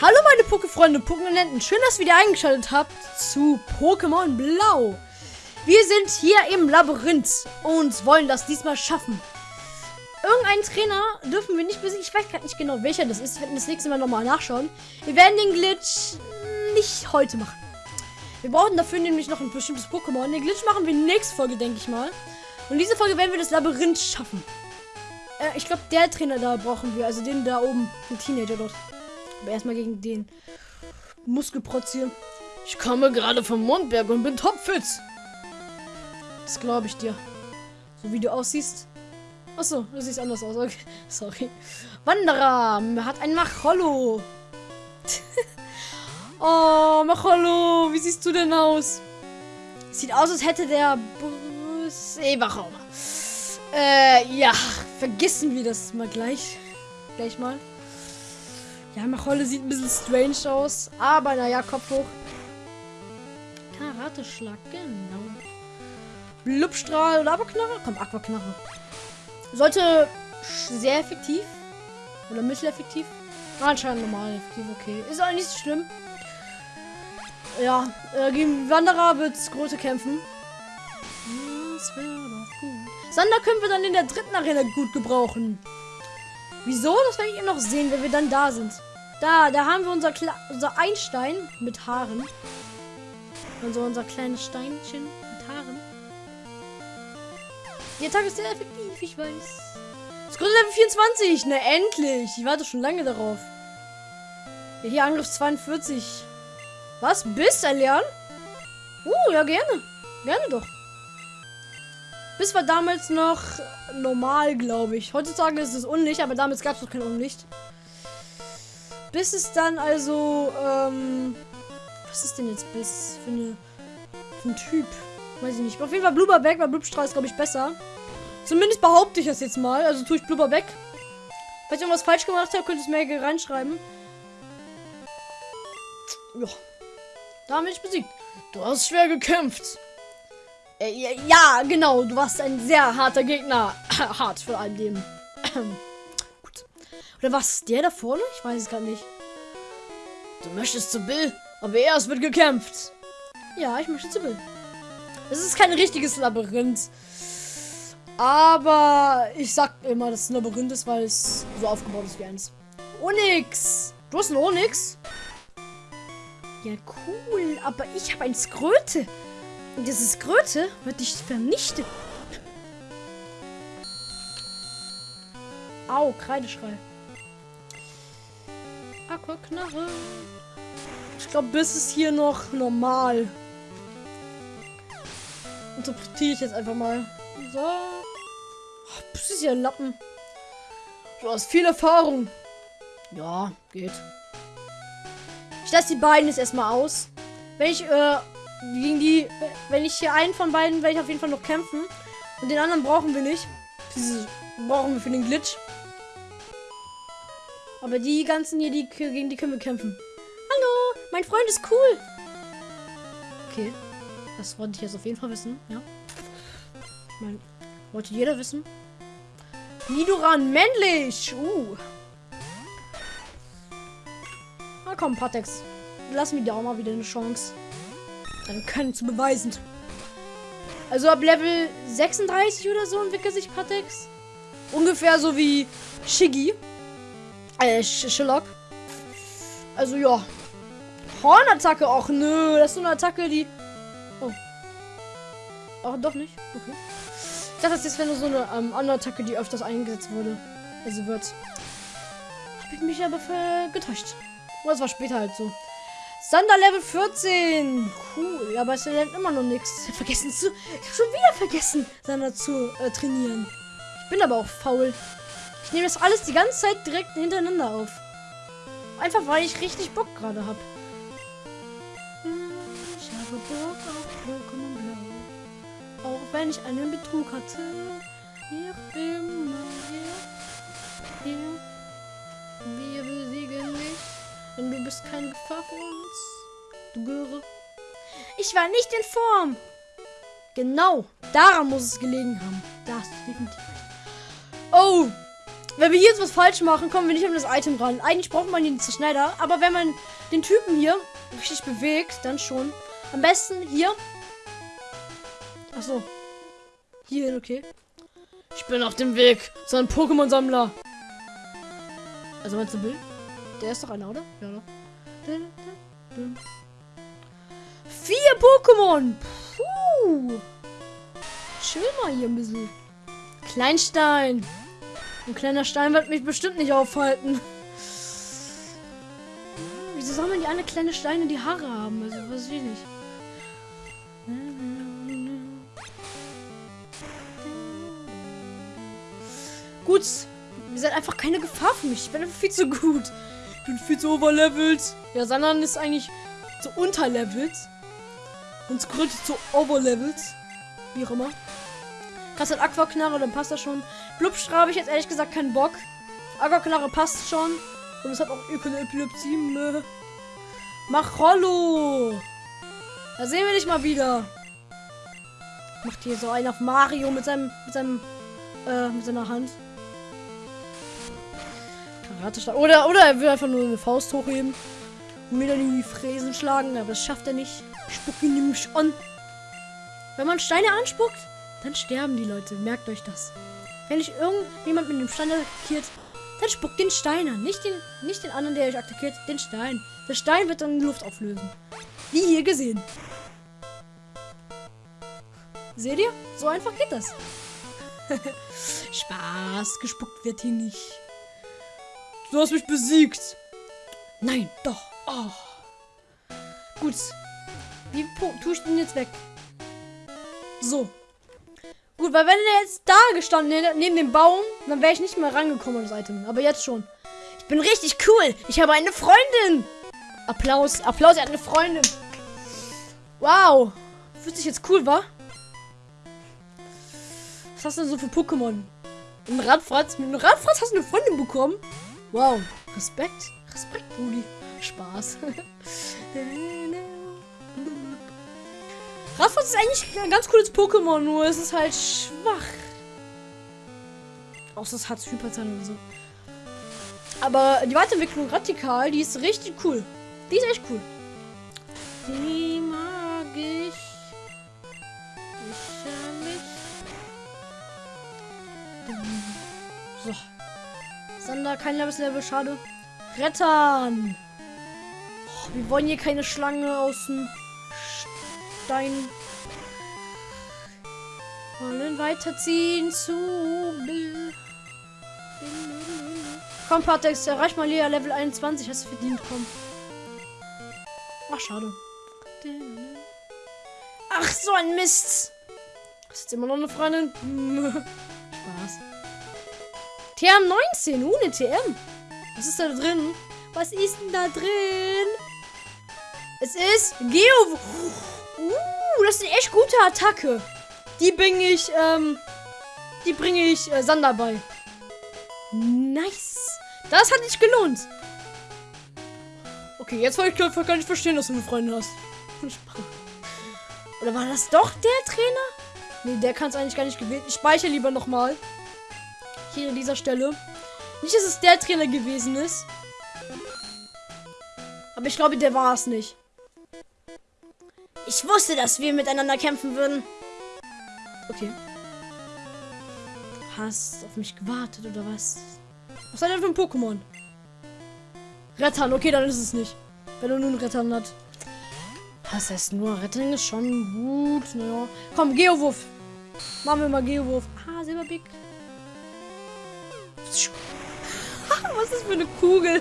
Hallo meine Pokéfreunde, Pokémonenten. Schön, dass ihr wieder eingeschaltet habt zu Pokémon Blau. Wir sind hier im Labyrinth und wollen das diesmal schaffen. Irgendeinen Trainer dürfen wir nicht besiegen. Ich weiß gerade nicht genau, welcher das ist. Wir werden das nächste Mal nochmal nachschauen. Wir werden den Glitch nicht heute machen. Wir brauchen dafür nämlich noch ein bestimmtes Pokémon. Den Glitch machen wir nächsten Folge, denke ich mal. Und diese Folge werden wir das Labyrinth schaffen. Äh, ich glaube, der Trainer da brauchen wir. Also den da oben. Den Teenager dort. Aber erstmal gegen den Muskelprotz hier. Ich komme gerade vom Mondberg und bin topfit. Das glaube ich dir. So wie du aussiehst. Achso, du siehst anders aus. Okay. Sorry. Wanderer hat ein Machollo. oh, Machollo, wie siehst du denn aus? Sieht aus, als hätte der Seewacher. Äh, ja, vergessen wir das mal gleich. Gleich mal. Ja, Macholle sieht ein bisschen strange aus. Aber naja, Kopf hoch. Karateschlag, genau. Blubstrahl oder Aquaknarre? Komm, Aquaknarre. Sollte sehr effektiv. Oder mitteleffektiv. Anscheinend normal effektiv, okay. Ist auch nicht so schlimm. Ja, äh, gegen Wanderer wird Grote kämpfen. Das wäre doch gut. Sander können wir dann in der dritten Arena gut gebrauchen. Wieso? Das werde ich eben noch sehen, wenn wir dann da sind. Da, da haben wir unser, Kle unser Einstein mit Haaren. Also unser kleines Steinchen mit Haaren. Die Attacke ist sehr effektiv, ich weiß. Größe Level 24. Na, endlich. Ich warte schon lange darauf. Ja, hier Angriff 42. Was? Biss erlernen? Uh, ja, gerne. Gerne doch. Bis war damals noch normal, glaube ich. Heutzutage ist es Unlicht, aber damals gab es noch kein Unlicht. Bis es dann also, ähm, was ist denn jetzt Biss für, eine, für ein Typ? Weiß ich nicht. Auf jeden Fall Blubberbeck, weil Blubstrahl ist, glaube ich, besser. Zumindest behaupte ich das jetzt mal. Also tue ich Blubberbeck. Falls ich irgendwas falsch gemacht habe, könnt ihr es mir reinschreiben. Ja. Da haben wir dich besiegt. Du hast schwer gekämpft. Äh, ja, ja, genau. Du warst ein sehr harter Gegner. Hart vor allem dem. Oder was? Der da vorne? Ich weiß es gar nicht. Du möchtest zu Bill, aber erst wird gekämpft. Ja, ich möchte zu Bill. Es ist kein richtiges Labyrinth. Aber ich sag immer, dass es ein Labyrinth ist, weil es so aufgebaut ist wie eins. Onyx! Du hast ein Onyx? Ja, cool. Aber ich habe ein Skröte. Und dieses Skröte wird dich vernichten. Au, Kreideschrei. Aquaknarre. Ich glaube, bis ist hier noch normal. Interpretiere ich jetzt einfach mal. So. Oh, das ist ja ein Lappen. Du hast viel Erfahrung. Ja, geht. Ich lasse die beiden jetzt erstmal aus. Wenn ich, äh, gegen die, wenn ich hier einen von beiden, werde ich auf jeden Fall noch kämpfen. Und den anderen brauchen wir nicht. Diese brauchen wir für den Glitch. Aber die ganzen hier, die, gegen die können wir kämpfen. Hallo, mein Freund ist cool. Okay. Das wollte ich jetzt auf jeden Fall wissen, ja. Mein, wollte jeder wissen. Nidoran, männlich. Uh. Na komm, Patex. Lass mir da auch mal wieder eine Chance. Dann können zu beweisen. Also ab Level 36 oder so entwickelt sich Patex. Ungefähr so wie Shiggy. Äh, Sherlock. Also ja. Hornattacke. Och nö, das ist so eine Attacke, die. Oh. Ach, doch nicht. Okay. Ich das ist wenn so eine ähm, andere Attacke, die öfters eingesetzt wurde. Also wird. Hab ich mich aber getäuscht. Oh, das war später halt so. Sander Level 14. Cool. Aber es lernt immer noch nichts. Vergessen zu. Ich hab schon wieder vergessen, Sander zu äh, trainieren. Ich bin aber auch faul. Ich nehme das alles die ganze Zeit direkt hintereinander auf. Einfach weil ich richtig Bock gerade habe. Ich habe Bock auf Pokémon Blau. Auch wenn ich einen Betrug hatte. Hier immer hier. Hier. Wir besiegen dich. Denn du bist keine Gefahr für uns. Du Göre. Ich war nicht in Form. Genau. Daran muss es gelegen haben. Das definitiv. Oh, wenn wir hier jetzt was falsch machen, kommen wir nicht an das Item ran. Eigentlich braucht man ihn zu schneller, aber wenn man den Typen hier richtig bewegt, dann schon. Am besten hier. Achso. Hier, okay. Ich bin auf dem Weg zu einem Pokémon-Sammler. Also meinst du Bill? Der ist doch einer, oder? Ja, doch. Vier Pokémon! Puh. Chill mal hier ein bisschen. Kleinstein. Ein kleiner Stein wird mich bestimmt nicht aufhalten. Wieso man die alle kleine Steine die Haare haben? Also, was ich nicht. Gut. Ihr seid einfach keine Gefahr für mich. Ich bin einfach viel zu gut. Ich bin viel zu overlevelt. Ja, Sanan ist eigentlich zu unterlevelt. Und Squirtle zu overlevelt. Wie auch immer. Krass hat Aquaknarre, dann passt das schon. Blubstra habe ich jetzt ehrlich gesagt keinen Bock. Aquaknarre passt schon. Und es hat auch Epilepsie. Ne? Mach Rollo. Da sehen wir dich mal wieder. Macht hier so einen auf Mario mit seinem, mit seinem, äh, mit seiner Hand. Oder, oder er will einfach nur eine Faust hochheben. Und mir dann in die Fräsen schlagen. Aber das schafft er nicht. Ich spucke ihn nämlich an. Wenn man Steine anspuckt, dann sterben die Leute. Merkt euch das. Wenn ich irgendjemand mit dem Stein attackiert, dann spuckt den Stein an. Nicht den, nicht den anderen, der euch attackiert, den Stein. Der Stein wird dann in die Luft auflösen. Wie hier gesehen. Seht ihr? So einfach geht das. Spaß, gespuckt wird hier nicht. Du hast mich besiegt. Nein, doch. Oh. Gut. Wie tue ich den jetzt weg? So. Gut, weil wenn er jetzt da gestanden neben dem Baum, dann wäre ich nicht mehr rangekommen an das Item. Aber jetzt schon. Ich bin richtig cool. Ich habe eine Freundin. Applaus. Applaus, er hat eine Freundin. Wow. Fühlt sich jetzt cool, wa? Was hast du denn so für Pokémon? Ein Radfratz. Mit einem Radfratz hast du eine Freundin bekommen? Wow. Respekt. Respekt, Brudi. Spaß. Radfratz ist eigentlich ein ganz cooles Pokémon, nur es ist halt schwach. Außer es hat Hyperzahn oder so. Aber die Weiterentwicklung Radikal, die ist richtig cool. Die ist echt cool. Die mag ich. Ich. So. Sander, kein Level, schade. Rettern. Oh, wir wollen hier keine Schlange aus dem Stein. Wollen weiterziehen zu. Komm, Patex, erreich mal Lea Level 21. Hast du verdient, komm. Ach, schade. Ach, so ein Mist. Ist jetzt immer noch eine Freundin? Spaß. TM19, uh, eine TM. Was ist da drin? Was ist denn da drin? Es ist Geo. Uh, das ist eine echt gute Attacke. Die bringe ich, ähm, die bringe ich äh, Sander bei. Nice. Das hat sich gelohnt. Okay, jetzt wollte ich gar nicht verstehen, dass du eine Freundin hast. Oder war das doch der Trainer? Nee, der kann es eigentlich gar nicht gewählt. Ich speichere lieber nochmal. Hier an dieser Stelle. Nicht, dass es der Trainer gewesen ist. Aber ich glaube, der war es nicht. Ich wusste, dass wir miteinander kämpfen würden. Okay. Hast auf mich gewartet oder was? Was hat er für ein Pokémon? Rettern, okay, dann ist es nicht. Wenn er nun Rettern hat. Was heißt nur? Rettern ist schon gut. Naja. Komm, Geowurf. Machen wir mal Geowurf. Ah, Silberbeak. Was ist das für eine Kugel?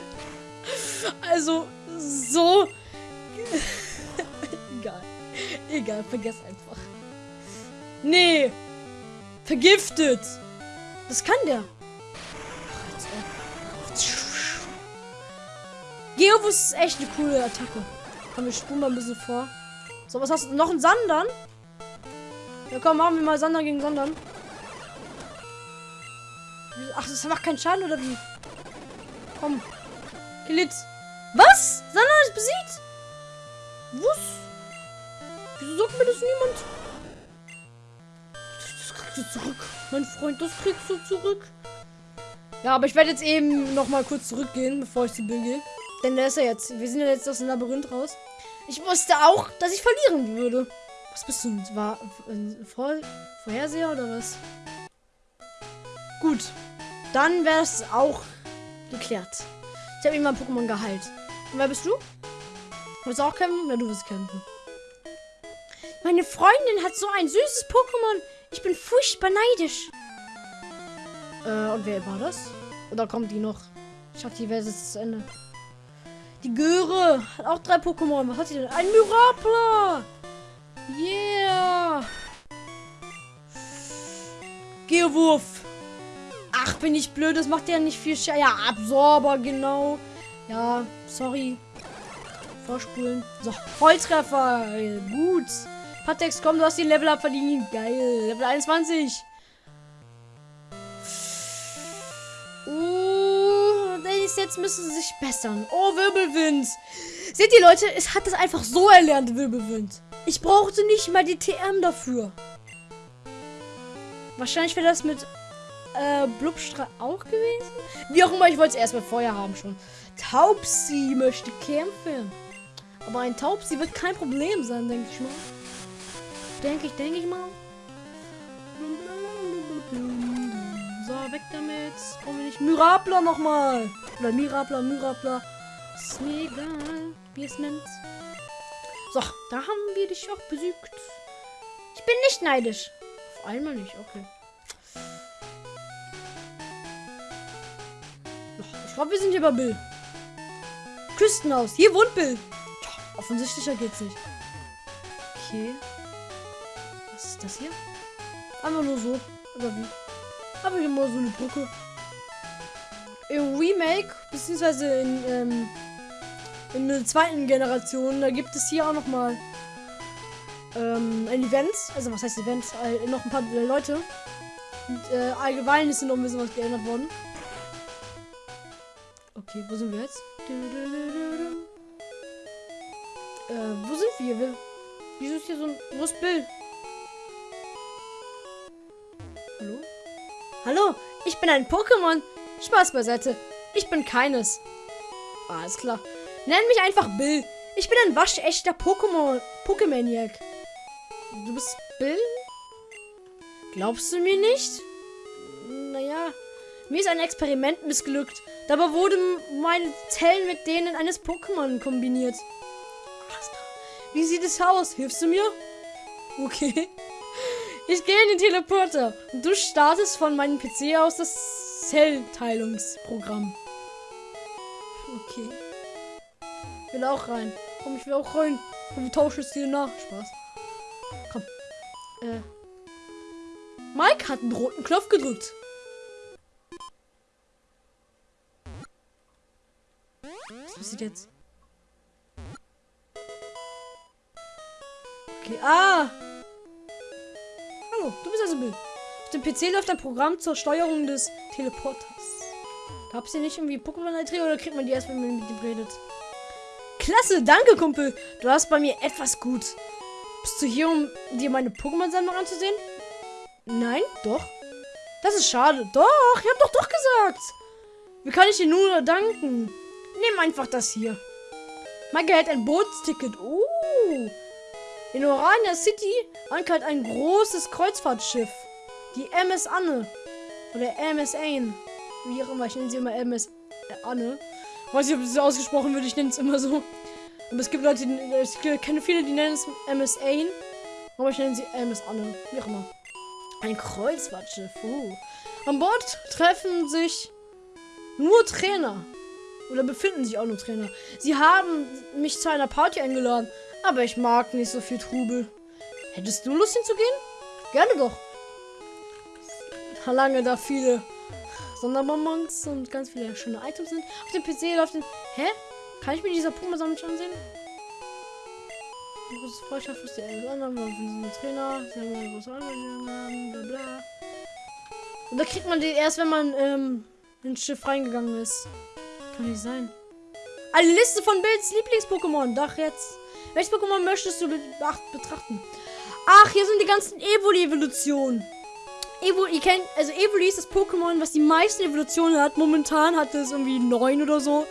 Also, so. Egal. Egal, vergiss einfach. Nee. Vergiftet. Das kann der. Geovus ist echt eine coole Attacke. Komm, wir spulen mal ein bisschen vor. So, was hast du? Noch ein Sandern? Ja, komm, machen wir mal Sandern gegen Sandern. Ach, das macht keinen Schaden, oder wie? Komm. Kilit. Was? Sandern ist besiegt? Was? Wieso sagt mir das niemand? Das kriegst du zurück. Mein Freund, das kriegst du zurück. Ja, aber ich werde jetzt eben noch mal kurz zurückgehen, bevor ich zu Bill gehe. Denn der ist ja jetzt. Wir sind ja jetzt aus dem Labyrinth raus. Ich wusste auch, dass ich verlieren würde. Was bist du? War ein Vor Vorherseher oder was? Gut. Dann wäre es auch geklärt. Ich habe ihm mein Pokémon geheilt. Und wer bist du? Willst du auch kämpfen? Ja, du wirst kämpfen. Meine Freundin hat so ein süßes Pokémon. Ich bin furchtbar neidisch. Äh, und wer war das? Oder kommt die noch? Ich hoffe, die ist zu Ende. Die Göre hat auch drei Pokémon. Was hat sie denn? Ein Myrapla! Yeah! Geowurf! Ach, bin ich blöd. Das macht ja nicht viel Schaden. Ja, Absorber, genau. Ja, sorry. Vorspulen. So, Volltreffer. Gut. Patex, komm, du hast den Level up verdient. Geil. Level 21. Uh, jetzt müssen sie sich bessern. Oh, Wirbelwind. Seht ihr, Leute? Es hat es einfach so erlernt, Wirbelwind. Ich brauchte nicht mal die TM dafür. Wahrscheinlich wäre das mit äh, Blubstrahl auch gewesen. Wie auch immer, ich wollte es erst mal vorher haben schon. Taubsi möchte kämpfen. Aber ein Taubsi wird kein Problem sein, denke ich mal. Denke ich, denke ich mal. So, weg damit. Brauchen wir nicht. Mirabler nochmal. Oder Mirabler, Mirabler. Ist mir egal, wie es nennt. So, da haben wir dich auch besiegt. Ich bin nicht neidisch. Auf einmal nicht, okay. Ich glaube, wir sind hier bei Bill. Küstenhaus. Hier wohnt Bill. Ja, offensichtlicher geht's nicht. Okay. Ist das hier? Einfach nur so. Oder wie? Aber hier mal so eine Brücke. Im Remake, beziehungsweise in, ähm, in der zweiten Generation, da gibt es hier auch noch mal ähm, ein Event. Also was heißt Event? Äh, noch ein paar Leute. Und äh, allgemein ist noch ein bisschen was geändert worden. Okay, wo sind wir jetzt? Äh, wo sind wir? Wieso ist hier so ein... Wo ist Bill? Hallo, ich bin ein Pokémon. Spaß beiseite. Ich bin keines. Alles klar. Nenn mich einfach Bill. Ich bin ein waschechter Pokémon. Pokémaniac. Du bist Bill? Glaubst du mir nicht? Naja, mir ist ein Experiment missglückt. Dabei wurden meine Zellen mit denen eines Pokémon kombiniert. Wie sieht es aus? Hilfst du mir? Okay. Ich gehe in den Teleporter und du startest von meinem PC aus das Zellteilungsprogramm. Okay. Ich will auch rein. Komm, ich will auch rein. Und wir tauschen es dir nach. Spaß. Komm. Äh. Mike hat einen roten Knopf gedrückt. Was passiert jetzt? Okay. Ah! Du bist also Bill. Auf dem PC läuft ein Programm zur Steuerung des Teleporters. Gab es hier nicht irgendwie Pokémon-Einträge oder kriegt man die erst, wenn man mit ihm redet? Klasse, danke, Kumpel. Du hast bei mir etwas gut. Bist du hier, um dir meine Pokémon-Sammlung anzusehen? Nein, doch. Das ist schade. Doch, ich hab doch doch gesagt. Wie kann ich dir nur danken? Nimm einfach das hier. Mike hält ein Bootsticket. Uh. In Orania City ankert ein großes Kreuzfahrtschiff. Die MS Anne. Oder MS Ain. Wie auch immer, ich nenne sie immer MS Anne. Weiß nicht, ob das ausgesprochen wird, ich nenne es immer so. Aber es gibt Leute, die, ich kenne viele, die nennen es MS Ain. Aber ich nenne sie MS Anne. Wie auch immer. Ein Kreuzfahrtschiff. Uh. An Bord treffen sich nur Trainer. Oder befinden sich auch nur Trainer. Sie haben mich zu einer Party eingeladen. Aber ich mag nicht so viel Trubel. Hättest du Lust hinzugehen? Gerne doch. Lange da viele Sonderbonbons und ganz viele schöne Items sind. Auf dem PC läuft den. Hä? Kann ich mir dieser Puma-Sammlung nicht ansehen? Großes Freundschaft ist der anderen, Trainer, bla bla. Und da kriegt man die erst, wenn man ähm, ins Schiff reingegangen ist. Kann nicht sein. Eine Liste von Bilds Lieblings-Pokémon. Doch jetzt. Welches Pokémon möchtest du betrachten? Ach, hier sind die ganzen Evoli-Evolutionen. Evo, ihr kennt, also Evoli ist das Pokémon, was die meisten Evolutionen hat. Momentan hatte es irgendwie neun oder so.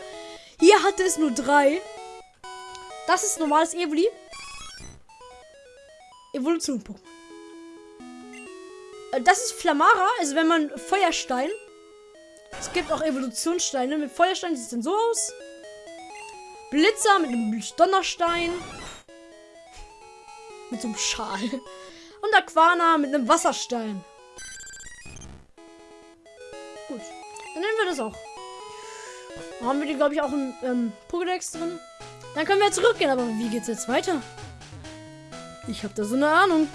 Hier hatte es nur drei. Das ist normales Evoli. Evolution Pokémon. Äh, Das ist Flamara, also wenn man Feuerstein. Es gibt auch Evolutionssteine. Mit Feuerstein sieht es dann so aus. Blitzer mit einem Donnerstein. Mit so einem Schal. Und Aquana mit einem Wasserstein. Gut. Dann nehmen wir das auch. Dann haben wir die, glaube ich, auch im ähm, Pokédex drin. Dann können wir zurückgehen. Aber wie geht's jetzt weiter? Ich habe da so eine Ahnung.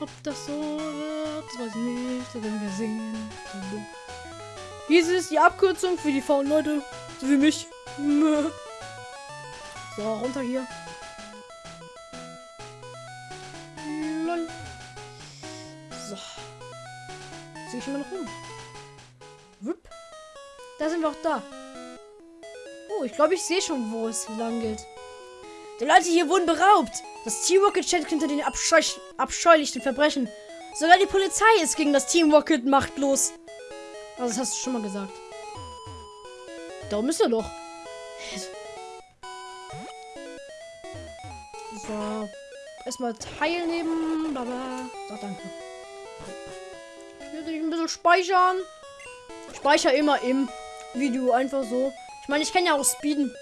Ob das so wird, weiß ich nicht. Das werden wir sehen. Dies ist die Abkürzung für die faulen Leute. So wie mich. So, runter hier. So. Sehe ich immer noch rum. Wupp. Da sind wir auch da. Oh, ich glaube, ich sehe schon, wo es lang geht. Die Leute hier wurden beraubt. Das Team Rocket steht hinter den abscheu abscheulichen Verbrechen. Sogar die Polizei ist gegen das Team Rocket machtlos. Also, das hast du schon mal gesagt. Da ist er doch. So. Erstmal teilnehmen. Baba. So, danke. Ich will ein bisschen speichern. Speicher immer im Video einfach so. Ich meine, ich kann ja auch speeden.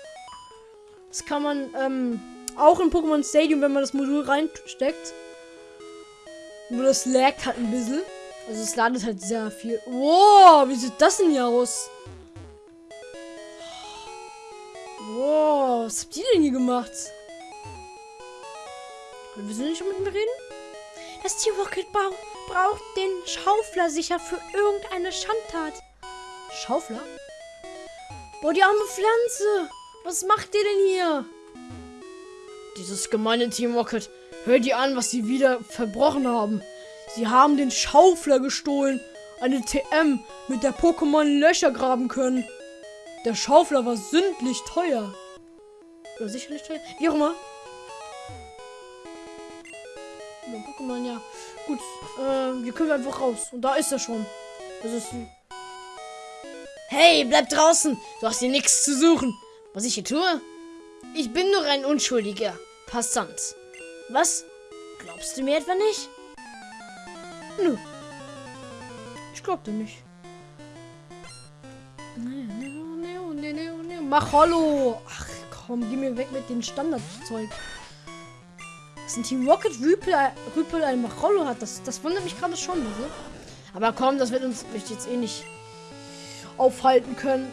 Das kann man ähm, auch in Pokémon Stadium, wenn man das Modul reinsteckt. Nur das laggt halt ein bisschen. Also es ladet halt sehr viel. Wow, wie sieht das denn hier aus? Was habt ihr denn hier gemacht? Wir sind nicht mit mir reden? Das Team Rocket Bau braucht den Schaufler sicher für irgendeine Schandtat. Schaufler? Boah, die arme Pflanze. Was macht ihr denn hier? Dieses gemeine Team Rocket. Hör dir an, was sie wieder verbrochen haben. Sie haben den Schaufler gestohlen. Eine TM, mit der Pokémon Löcher graben können. Der Schaufler war sündlich teuer. Oder sicherlich teuer. Wie auch immer. Ja, Pokémon, ja. Gut, äh, wir können einfach raus. Und da ist er schon. Das ist. Hey, bleib draußen! Du hast hier nichts zu suchen. Was ich hier tue? Ich bin nur ein unschuldiger Passant. Was? Glaubst du mir etwa nicht? Nö. Ich glaub dir nicht. Mach Hollow! Ach komm, geh mir weg mit dem Standardzeug. Dass ein Team Rocket Rüpel, ein Machollo hat, das, das wundert mich gerade schon. Also. Aber komm, das wird uns jetzt eh nicht aufhalten können.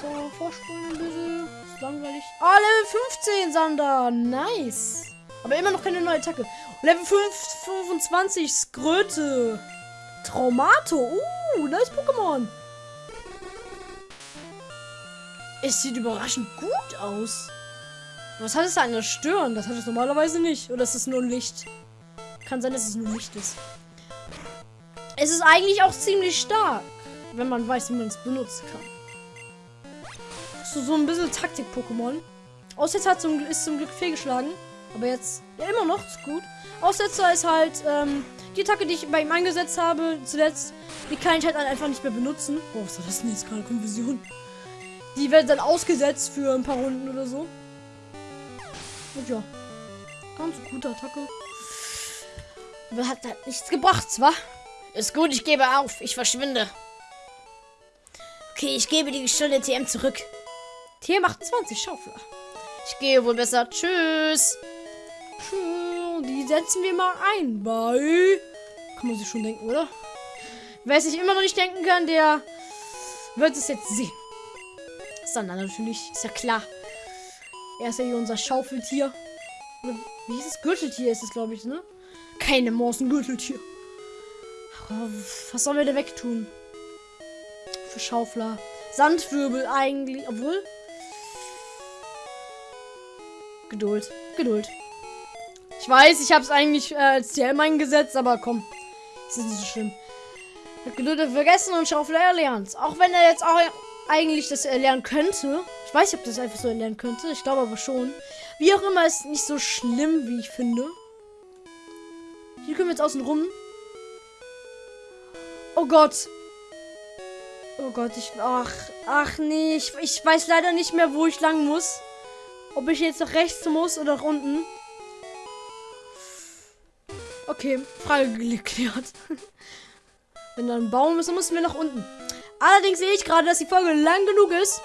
So, vorspulen ein bisschen. Ist langweilig. Ah, Level 15, Sander. Nice. Aber immer noch keine neue Attacke. Level 5, 25, Skröte. Traumato. Uh, nice Pokémon. Es sieht überraschend gut aus. Was hat es da an der Stirn? Das hat es normalerweise nicht. Oder ist es nur Licht? Kann sein, dass es nur Licht ist. Es ist eigentlich auch ziemlich stark, wenn man weiß, wie man es benutzen kann. So, so ein bisschen Taktik-Pokémon. Aussetzer hat zum, ist zum Glück fehlgeschlagen. Aber jetzt, ja, immer noch, ist gut. Aussetzer ist halt, ähm, die Attacke, die ich bei ihm eingesetzt habe, zuletzt, die kann ich halt einfach nicht mehr benutzen. Oh, was war das denn jetzt gerade? Konfusion. Die wird dann ausgesetzt für ein paar Runden oder so. Und ja. Ganz gute Attacke. Aber hat halt nichts gebracht, wa? Ist gut, ich gebe auf. Ich verschwinde. Okay, ich gebe die gestohlene TM zurück. TM 28, Schaufler. Ich gehe wohl besser. Tschüss. Tschüss. Die setzen wir mal ein. Bei. Kann man sich schon denken, oder? Wer sich immer noch nicht denken kann, der wird es jetzt sehen. Sander natürlich. Ist ja klar. Er ist ja hier unser Schaufeltier. Wie hieß es? Gürteltier ist es, glaube ich, ne? Keine Maus, ein Gürteltier. Was sollen wir da wegtun? Für Schaufler. Sandwirbel eigentlich. Obwohl. Geduld. Geduld. Ich weiß, ich habe es eigentlich äh, als TM eingesetzt, aber komm. Es ist nicht so schlimm. Geduld vergessen und Schaufler erlernt. Auch wenn er jetzt auch eigentlich das erlernen könnte. Ich weiß nicht, ob das einfach so erlernen könnte. Ich glaube aber schon. Wie auch immer, ist nicht so schlimm, wie ich finde. Hier können wir jetzt außen rum. Oh Gott. Oh Gott, ich. Ach, ach nee. Ich, ich weiß leider nicht mehr, wo ich lang muss. Ob ich jetzt nach rechts muss oder nach unten. Okay, Frage geklärt. Wenn da ein Baum ist, dann müssen wir nach unten. Allerdings sehe ich gerade, dass die Folge lang genug ist.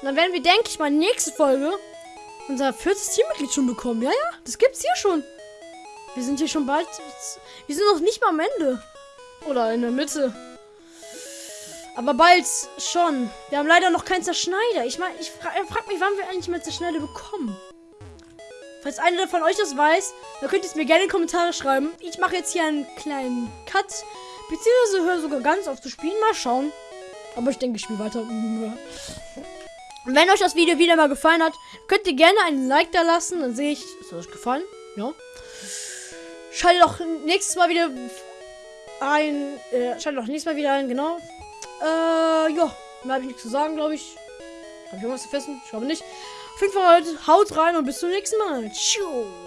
Und dann werden wir, denke ich mal, nächste Folge unser viertes Teammitglied schon bekommen. Ja, ja, das gibt's hier schon. Wir sind hier schon bald. Wir sind noch nicht mal am Ende. Oder in der Mitte. Aber bald schon. Wir haben leider noch keinen Zerschneider. Ich meine, ich fra frage mich, wann wir eigentlich mal Zerschneider bekommen. Falls einer von euch das weiß, dann könnt ihr es mir gerne in die Kommentare schreiben. Ich mache jetzt hier einen kleinen Cut. Beziehungsweise höre sogar ganz auf zu spielen. Mal schauen. Aber ich denke, ich spiele weiter. Wenn euch das Video wieder mal gefallen hat, könnt ihr gerne einen Like da lassen. Dann sehe ich, ist euch gefallen? Ja. Schaltet auch nächstes Mal wieder ein. Äh, schaltet auch nächstes Mal wieder ein, genau. Äh, ja. Mehr habe ich nichts zu sagen, glaube ich. Habe ich irgendwas vergessen? Ich glaube nicht. Auf jeden Fall haut rein und bis zum nächsten Mal. Tschüss.